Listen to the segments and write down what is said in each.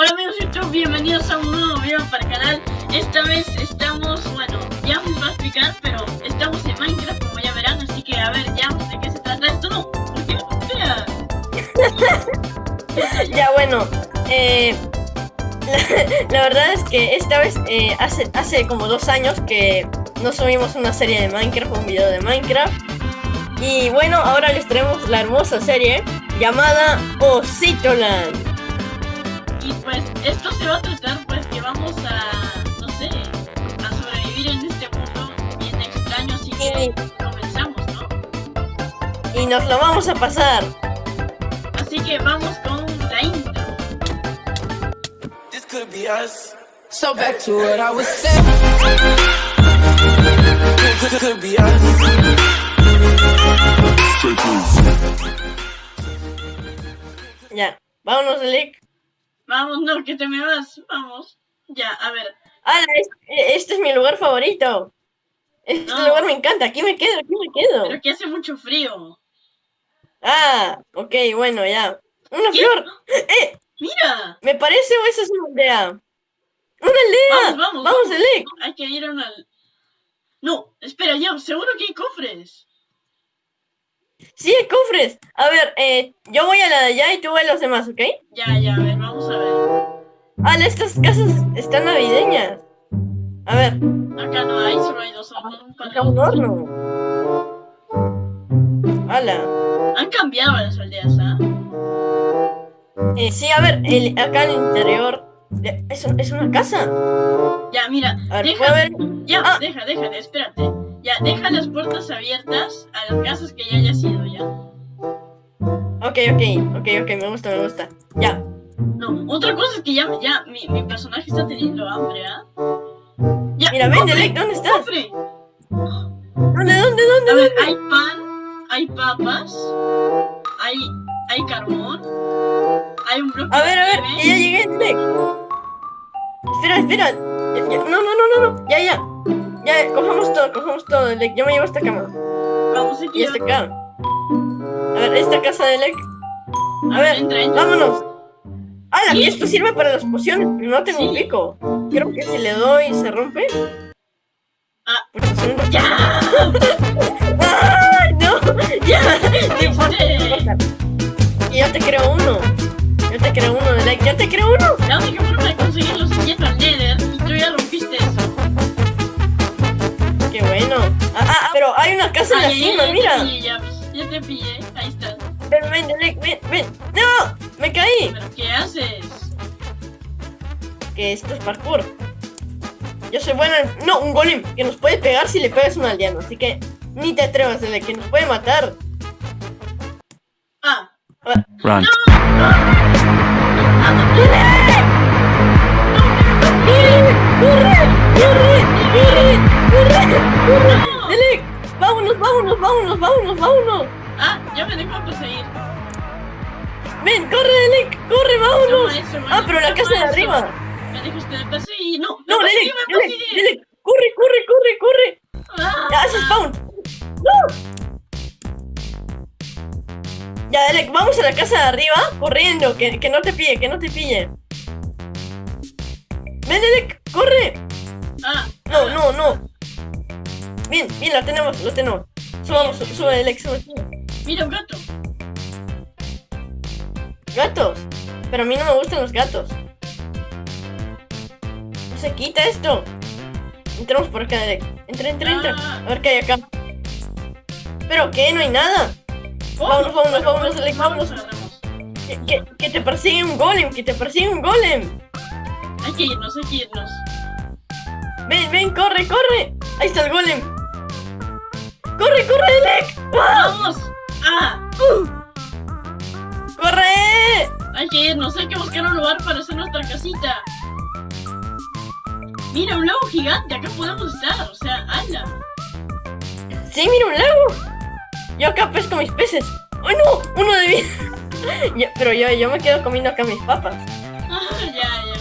Hola amigos de YouTube, bienvenidos a un nuevo video para el canal. Esta vez estamos, bueno, ya os va a explicar, pero estamos en Minecraft como ya verán Así que a ver, ya de qué se trata esto, no, ¿por qué Ya bueno, eh, la, la verdad es que esta vez eh, hace, hace como dos años que no subimos una serie de Minecraft, un video de Minecraft. Y bueno, ahora les traemos la hermosa serie llamada Ositoland Y pues esto se va a tratar pues que vamos a, no sé, a sobrevivir en este mundo bien extraño Así que comenzamos, ¿no? Y nos lo vamos a pasar Así que vamos con la intro This could be us. So back to what I was saying. Could, could be us. Ya, vámonos Elec Vamos, no, que te me vas, vamos Ya, a ver, ¡Hala! Este, este es mi lugar favorito Este No. lugar me encanta, aquí me quedo, aquí me quedo pero que hace mucho frío Ah, ok, bueno, ya ¡Una ¿Qué? flor! ¡Eh! Mira, ¿Me parece o esa es una aldea? ¡Una aldea! Vamos, vamos, ¡Vamos, vamos. Elec! hay que ir a una... No, espera, ya, seguro que hay cofres ¡Sí, cofres! A ver, eh, yo voy a la de allá y tú a los demás, ¿ok? Ya, ya, a ver, vamos a ver ¡Hala! Estas casas están navideñas A ver, Acá no hay, solo hay dos hornos acá un horno ¡Hala! Han cambiado las aldeas, ¿ah? Eh, sí, a ver, el, acá el interior eh, es, es una casa Ya, mira, A ver, deja... ¿puedo ver? Ya, Ah. deja, deja, espérate Ya, deja las puertas abiertas a las casas que ya hayas ido, ya. Ok, ok, ok, ok, me gusta, me gusta. Ya, No, otra cosa es que ya, ya mi, mi personaje está teniendo hambre, ¿ah? Ya, mira, ven, Elec, ¿dónde estás? ¿Dónde, dónde, dónde? A ver, hay pan, hay papas, hay, hay carbón, hay un bloque A ver, a ver, que ya llegué, Elec. Espera, espera. No, no, no, no, no, ya, ya Ya, cojamos todo, cojamos todo, Elec Yo me llevo esta cama Vamos aquí. Y esta acá A ver, esta casa de Elec A ver, entra, entra. vámonos ¡Hala! ¿Qué? que esto sirve para las pociones No tengo un Sí. pico Creo que si le doy se rompe Ah. Pues ¡Ya! ¡Ay, no! ¡Ya! No importa, no importa. Y yo te creo uno. Yo te creo uno, Elec. ¡Yo te creo uno! La única en la cima, ya, mira. Ya, te pillé, ya, pues, ya te pillé, ahí está. Ven, ven, ven, ven. ¡No! ¡Me caí! ¿Pero qué haces? Que esto es parkour. Yo soy bueno en... No, un golem que nos puede pegar si le pegas a un aldeano. Así que ni te atrevas, Elec, que nos puede matar. Ah, Run. ¡Corre! ¡Corre! ¡Corre! ¡Corre! ¡Corre! Vámonos, vámonos, vámonos, vámonos, ah, ya me dejó perseguir. Ven, corre, Elec, corre, vámonos. Eso, Ah, pero la casa de arriba. Me dejaste de perseguir. No, No, persigue. Elec, corre, corre, corre, corre. Ah, Ya, hace spawn. ¡No! Ya, Elec, vamos a la casa de arriba, corriendo, que, que no te pille, que no te pille. Ven, Elec, corre. ah, No, no, no. Bien, bien, lo tenemos, lo tenemos. Subamos, su- sube, Elec, sube, sube. mira un gato. Gatos. Pero a mí no me gustan los gatos. No se quita esto. Entramos por acá, Elec. Entra, entra, entra. Ah. A ver qué hay acá. ¿Pero qué? No hay nada. Vámonos, vámonos, vámonos, Alex, vámonos. Que, que- que te persigue un golem, que te persigue un golem. Hay que irnos, hay que irnos. Ven, ven, corre, corre. Ahí está el golem. Corre, corre, Elec. ¡Vamos! ¡Ah! ¡Corre! Hay que irnos, hay que buscar un lugar para hacer nuestra casita. Mira, un lago gigante, acá podemos estar, o sea, ¡hala! Sí, mira un lago. Yo acá pesco mis peces. ¡Oh, no! Uno de vida. Yo- pero yo, yo me quedo comiendo acá mis papas. Ah, ya, ya.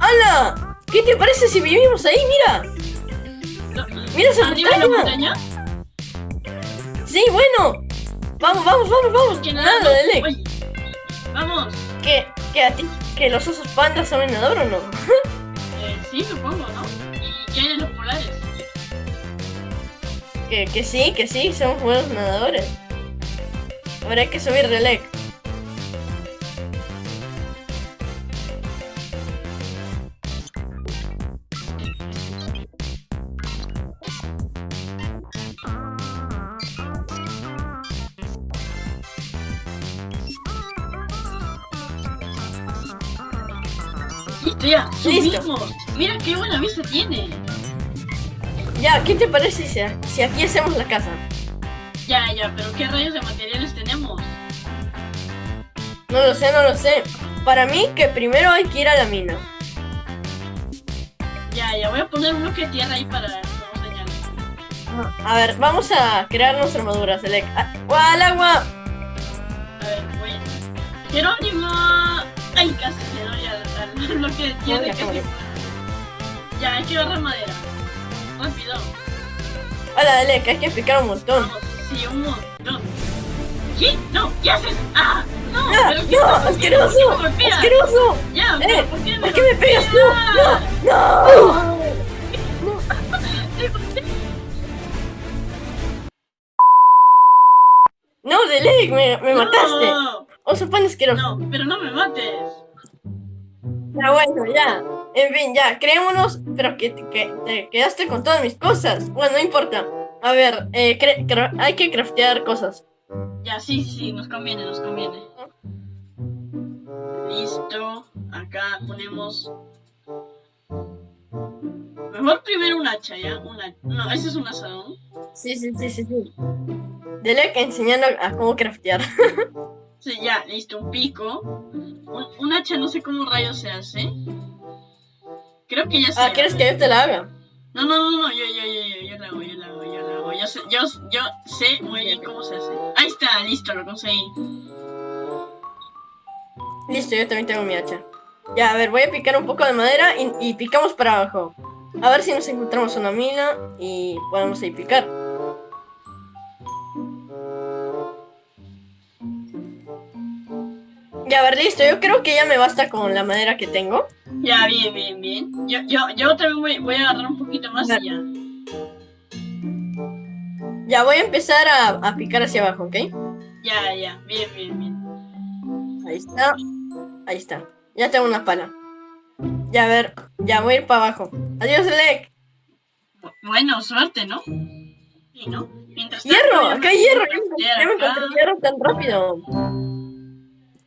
¡Hala! ¿Qué te parece si vivimos ahí? Mira. No, Mira esa ¿Arriba de la montaña. montaña? Sí, bueno. Vamos, vamos, vamos, vamos. Que Nada, Elec. Oye, Vamos. que, que a ti, que los osos pandas son nadador o no? Eh, sí, supongo, ¿no? ¿Y qué hay los polares? Que, que sí, que sí, son buenos nadadores. Ahora hay que subir relec. Listo. subimos. Mira qué buena vista tiene. Ya, ¿qué te parece si, si aquí hacemos la casa? Ya, ya, pero ¿qué rayos de materiales tenemos? No lo sé, no lo sé. Para mí que primero hay que ir a la mina. Ya, ya, voy a poner un bloque de tierra ahí para. A ver, vamos a crear nuestra armadura, Select. Ah, ¡Guau, al agua! A ver, voy. ¡Jerónimo! ¡Ay, casi le doy al, al bloque de tierra! Hola, casi Jerónimo. muero. Ya, hay que agarrar madera. Rápido. Hola, Select, hay que explicar un montón. Vamos, sí, un montón. ¿Qué? No, ¿qué haces? ¡Ah! ¡No! ¡Ah, ¿pero qué ¡No! ¡Asqueroso! ¡Asqueroso! Ya, ¡Eh! ¿por qué me, ¿Por qué me pegas tú? golpeas? ¡No! ¡No! No, Delec, me, me mataste. No, Oso pan asqueroso. no, pero no me mates. Ya bueno, ya. En fin, ya, creémonos, pero que, que te quedaste con todas mis cosas. Bueno, no importa. A ver, eh, hay que craftear cosas. Ya, sí, sí, nos conviene, nos conviene. Listo. Acá ponemos. Mejor primero un hacha, ¿ya? Una... No, ese es un asadón. Sí, sí, sí, sí, sí. Delec enseñando a cómo craftear. Sí, ya, listo, un pico. Un, un hacha no sé cómo rayos se hace. Creo que ya sé. Ah, ¿quieres que yo te la haga? No, no, no, no, yo, yo, yo, yo, yo la hago, yo la hago, yo la hago. Yo sé, yo, yo sé muy bien cómo se hace. Ahí está, listo, lo conseguí. Listo, yo también tengo mi hacha. Ya, a ver, voy a picar un poco de madera y, y picamos para abajo. A ver si nos encontramos una mina y podemos ahí picar. Ya, a ver, listo. Yo creo que ya me basta con la madera que tengo. Ya, bien, bien, bien. Yo, yo, yo también voy, voy a agarrar un poquito más y ya. Ya, voy a empezar a, a picar hacia abajo, ¿ok? Ya, ya, bien, bien, bien. Ahí está. Ahí está. Ya tengo una pala. Ya, a ver. Ya voy a ir para abajo. Adiós. Bu- Bueno, suerte, ¿no? Sí, ¿no? Mientras tanto, ¡Hierro! yo ¡Acá hay hierro! Ya me encontré hierro tan rápido.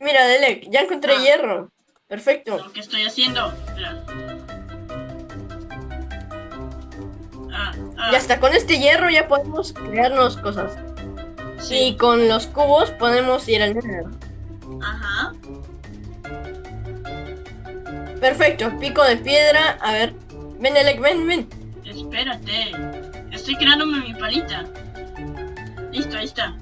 Mira, Delec, ya encontré Ah. hierro. Perfecto. Lo que estoy haciendo. Ah, ah, Y hasta con este hierro ya podemos crearnos cosas. Y sí. con los cubos podemos ir al nether. Ajá. Perfecto, pico de piedra. A ver. Ven, Elec, ven, ven. Espérate. Estoy creándome mi palita. Listo, ahí está.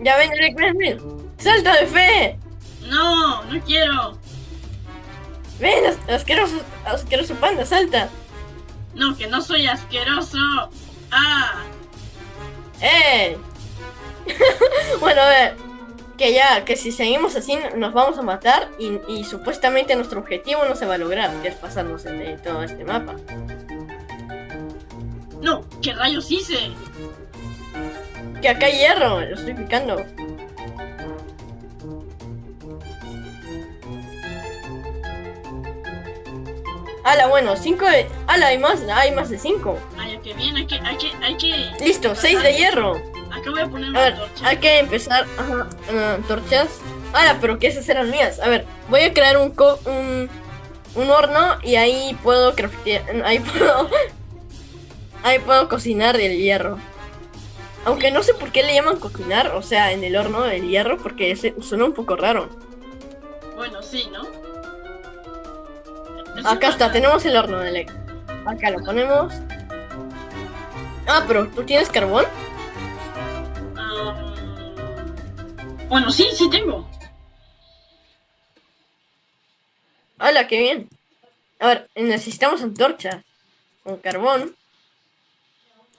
Ya ven, Elec, ven, ven. ¡Salta de fe! No, no quiero. Ven, as- asqueroso, asqueroso panda, salta. No, que no soy asqueroso. Ah, ¡Eh! bueno, a ver. Que ya, que si seguimos así nos vamos a matar y, y supuestamente nuestro objetivo no se va a lograr, que es pasarnos en de todo este mapa. no, ¿qué rayos hice? Que acá hay hierro, lo estoy picando. Ala, bueno, 5 de... Ala, hay más, hay más de 5. Ay, qué bien, hay que, hay que, hay que. Listo, 6 de hierro. Acá voy a poner A una ver, torcha. hay que empezar. Ajá, ah, torchas. Ala, pero que esas eran mías. A ver, voy a crear un, co- un, un horno y ahí puedo craftear. Ahí puedo. Ahí puedo cocinar el hierro. Aunque no sé por qué le llaman cocinar, o sea, en el horno el hierro, porque ese suena un poco raro. Bueno, sí, ¿no? Acá está, tenemos el horno de Lego. Acá lo ponemos. Ah, pero ¿tú tienes carbón? Ah, bueno, sí, sí tengo. Hola, qué bien. A ver, necesitamos antorchas. Con carbón.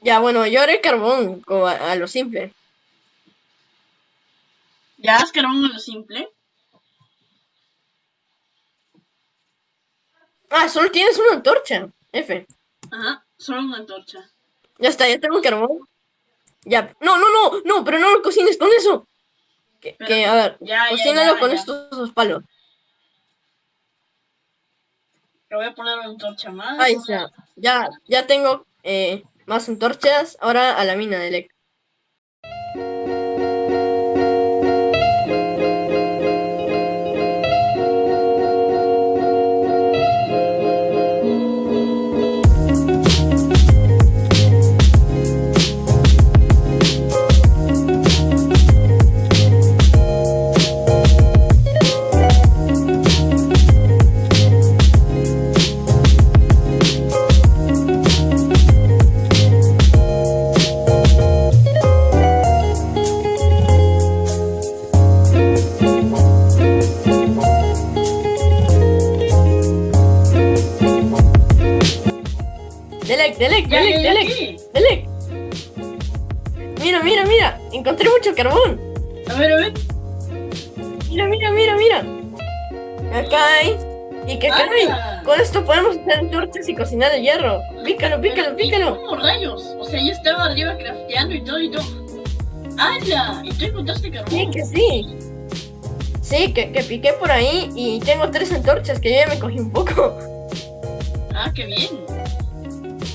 Ya, bueno, yo haré carbón a, a lo simple. Ya has carbón en lo simple. Ah, solo tienes una antorcha. F. Ajá, solo una antorcha. Ya está, ya tengo carbón. Ya. No, no, no, no, pero no lo cocines con eso. Que, Pero- que, a ver, Ya, cocínalo ya, con estos dos palos. Le voy a poner una antorcha más. Ahí está. Ya, ya tengo eh, más antorchas. Ahora a la mina de cocinar el hierro. Pícalo, pícalo, pícalo. ¿Cómo rayos? O sea, yo estaba arriba crafteando y todo y todo. ¡Hala! ¿Y tú encontraste Sí, carbón? que sí. Sí, que, que piqué por ahí y tengo tres antorchas que yo ya me cogí un poco. Ah, qué bien.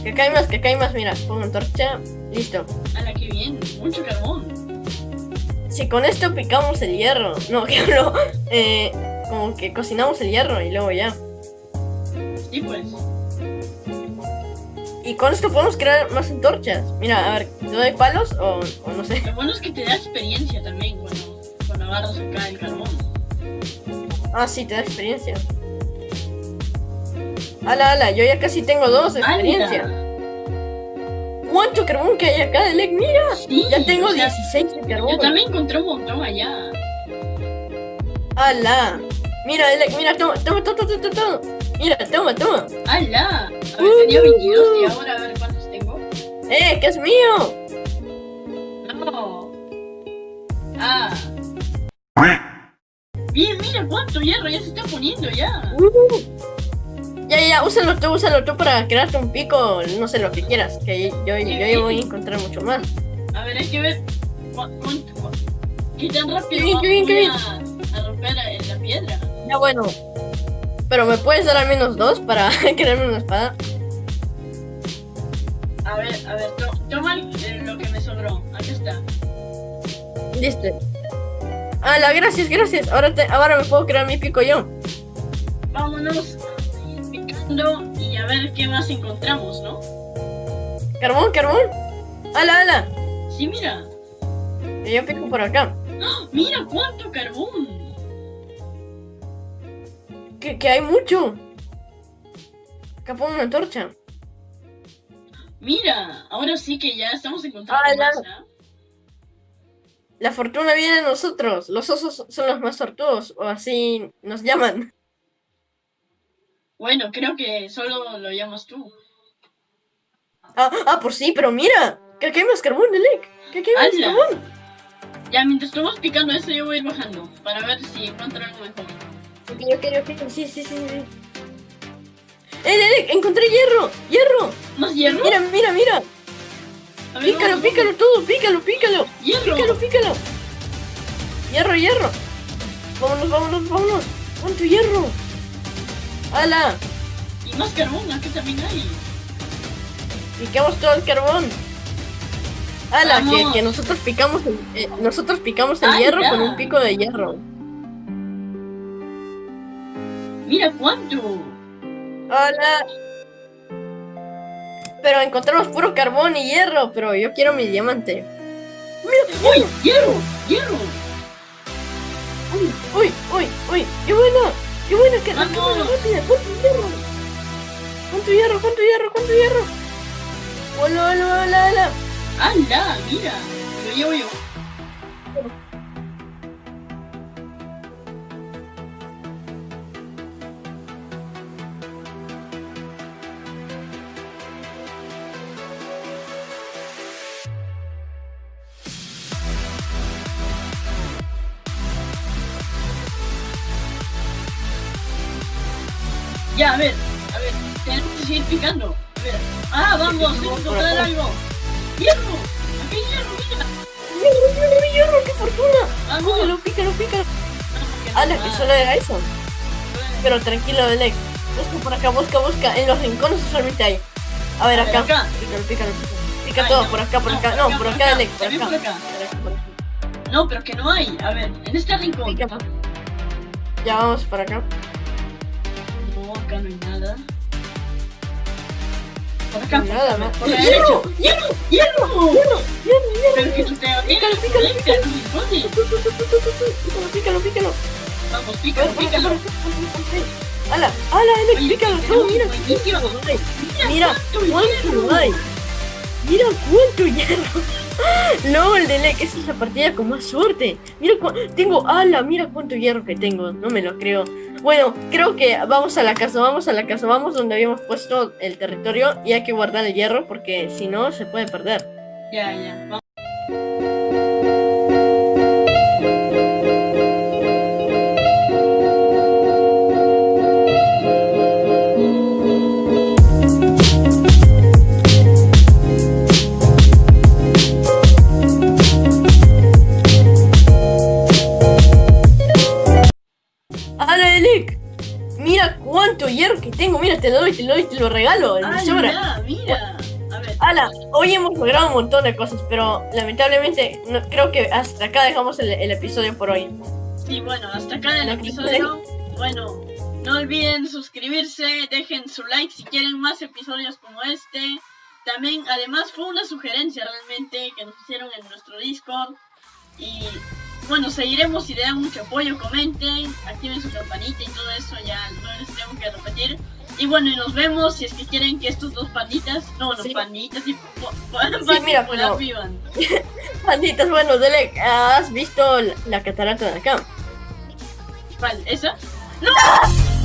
Que acá hay más, que acá hay más. Mira, pongo antorcha. Listo. ¡Hala, qué bien! Mucho carbón. Si con esto picamos el hierro. No, que hablo. Eh, como que cocinamos el hierro y luego ya. Sí, pues. Y con esto podemos crear más antorchas. Mira, a ver, ¿te doy palos o, o no sé? Lo bueno es que te da experiencia también cuando, cuando agarras acá el carbón. Ah, sí, te da experiencia. Ala, ala, yo ya casi tengo dos de experiencia. ¿Cuánto carbón que hay acá, Delec? Mira, Sí, ya tengo o sea, 16 de Yo carbón. también encontré un montón allá. Ala. Mira, Delec, mira, toma, toma, toma, toma, toma, toma. Mira, toma, toma. ¡Hala! A ver, tenía 22 y ahora a ver cuántos tengo. ¡Eh, que es mío! No. Ah. Bien, mira cuánto hierro ya se está poniendo ya. Uh. Ya, ya, úsalo tú, úsalo tú para crearte un pico, no sé lo que quieras, que yo, yo, yo voy a encontrar mucho más. A ver, hay que ver cuánto, qué tan rápido a, a romper la piedra. Ya, bueno. Pero me puedes dar al menos dos para crearme una espada. A ver, a ver, to- toma eh, lo que me sobró. Aquí está. Listo. Ala, gracias, gracias. Ahora, te, ahora me puedo crear mi pico yo. Vámonos picando y a ver qué más encontramos, ¿no? Carbón, carbón. Ala, ala. Sí, mira. Que yo pico por acá. ¡Ah! Mira cuánto carbón. Que, que hay mucho. Acá pongo una antorcha. Mira, ahora sí que ya estamos encontrando Ah, ¿ah? La fortuna viene de nosotros. Los osos son los más sortudos, o así nos llaman. Bueno, creo que solo lo llamas tú. Ah, ah, por sí, pero mira. Que aquí hay más carbón, Delec. Que aquí hay más carbón. Ya, mientras estamos picando eso, yo voy a ir bajando para ver si encuentro algo mejor. Ok, ok, ok. Sí, sí, sí, sí. ¡Eh, Delec! ¡Encontré hierro! ¡Hierro! ¿Más hierro? Mira, mira, mira. A ver, Pícalo, vamos, pícalo todo. Pícalo, pícalo. ¡Hierro! Pícalo, pícalo. Hierro, hierro. Vámonos, vámonos, vámonos. ¿Cuánto hierro? ¡Hala! Y más carbón, aquí también hay. Piquemos todo el carbón. ¡Hala! Que, nosotros picamos el, eh, nosotros picamos el hierro ya. con un pico de hierro. Mira cuánto. ¡Hala! Pero encontramos puro carbón y hierro, pero yo quiero mi diamante. ¡Uy! ¡Hierro! ¡Hierro! ¡Uy, uy, uy, uy! ¡Qué buena! ¡Qué buena! ¡Qué Vamos. cámara rápida! ¿Cuánto hierro? ¿Cuánto hierro? ¿Cuánto hierro? ¿Cuánto hierro? ¡Hola, hola, hola, hola! ¡Hala! Mira. Lo llevo yo. Ya, a ver. seguir picando. A ver. Ah, vamos, tengo que encontrar algo. ¡Hierro! ¡Aquí hay hierro, mira! ¡Hierro, hierro, hierro! ¡Qué fortuna! ¡Vamos! Pícalo, pícalo, pícalo. Porque no que solo era eso. Pero tranquilo, Delec. Busca por acá, busca, busca. En los rincones usualmente hay. A ver, A ver, acá. Pícalo, pícalo, pícalo. Pica Ay, todo, no, por acá, por acá. No, por acá. Delec, por acá. por acá. No, pero que no hay. A ver, en este rincón. Ya vamos para acá. No, acá no hay nada. Por acá, Nada más. por ¡Hierro! ¡Hierro! ¡Hierro! ¡Hierro! ¡Hierro! Pero que te Pícalo, pícalo, Pícalo, pícalo. Pícalo. Vamos, pícalo, pícalo. ¡Hala! ¡Hala! Oye, ¡Pícalo! todo! ¡Mira! Mira cuánto hay. Mira cuánto hierro. LOL, Delec, esa es la partida con más suerte. Mira tengo ala, mira cuánto hierro que tengo. No me lo creo. Bueno, creo que vamos a la casa, vamos a la casa, vamos donde habíamos puesto el territorio y hay que guardar el hierro porque si no se puede perder. Ya, ya. Vamos. Te lo doy, te lo doy, te lo regalo. Ah, sobra. ya, mira. A ver. Ala, hoy hemos logrado un montón de cosas, pero lamentablemente no, creo que hasta acá dejamos el, el episodio por hoy. Sí, bueno, hasta acá el episodio. Bueno, no olviden suscribirse, dejen su like si quieren más episodios como este. También, además, fue una sugerencia realmente que nos hicieron en nuestro Discord. Y bueno, seguiremos si le dan mucho apoyo, comenten, activen su campanita y todo eso, ya no les tengo que repetir. Y bueno, y nos vemos si es que quieren que estos dos panditas, no, no Sí. panditas, y po- po- mira, vivan. Banditas, bueno, Dele, ¿has visto la, la catarata de acá? ¿Cuál? ¿Esa? ¡No!